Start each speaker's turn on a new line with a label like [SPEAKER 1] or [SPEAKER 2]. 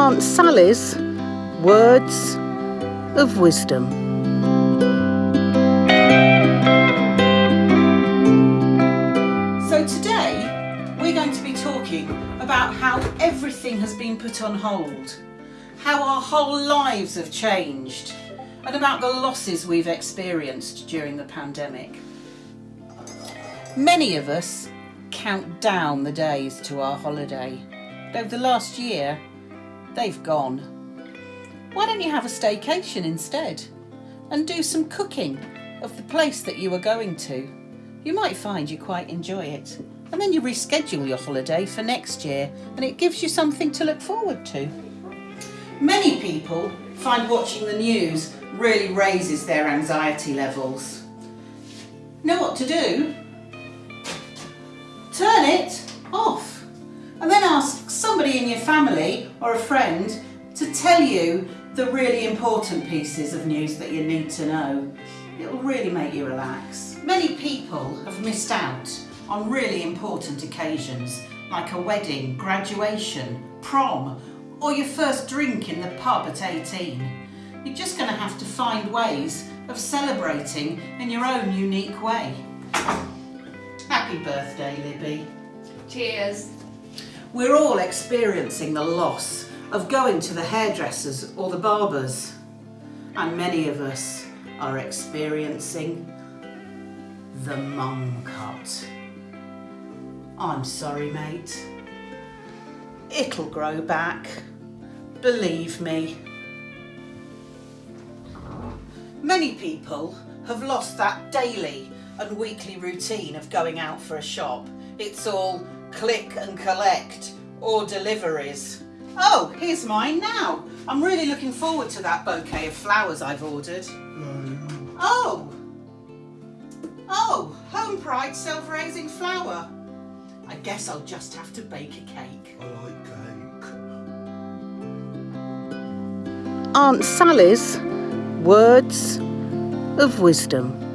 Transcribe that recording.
[SPEAKER 1] Aunt Sally's Words of Wisdom.
[SPEAKER 2] So today we're going to be talking about how everything has been put on hold, how our whole lives have changed, and about the losses we've experienced during the pandemic. Many of us count down the days to our holiday. Over the last year, they've gone. Why don't you have a staycation instead and do some cooking of the place that you are going to? You might find you quite enjoy it. And then you reschedule your holiday for next year and it gives you something to look forward to. Many people find watching the news really raises their anxiety levels. Know what to do? Turn it off and then ask somebody in your family or a friend to tell you the really important pieces of news that you need to know. It will really make you relax. Many people have missed out on really important occasions like a wedding, graduation, prom or your first drink in the pub at 18. You're just going to have to find ways of celebrating in your own unique way. Happy birthday, Libby.
[SPEAKER 3] Cheers.
[SPEAKER 2] We're all experiencing the loss of going to the hairdressers or the barbers. And many of us are experiencing the mum cut. I'm sorry, mate. It'll grow back. Believe me. Many people have lost that daily and weekly routine of going out for a shop. It's all click and collect or deliveries. Oh, here's mine now. I'm really looking forward to that bouquet of flowers I've ordered. Oh, oh, Homepride self-raising flour. I guess I'll just have to bake a cake.
[SPEAKER 4] I like cake.
[SPEAKER 1] Aunt Sally's Words of Wisdom.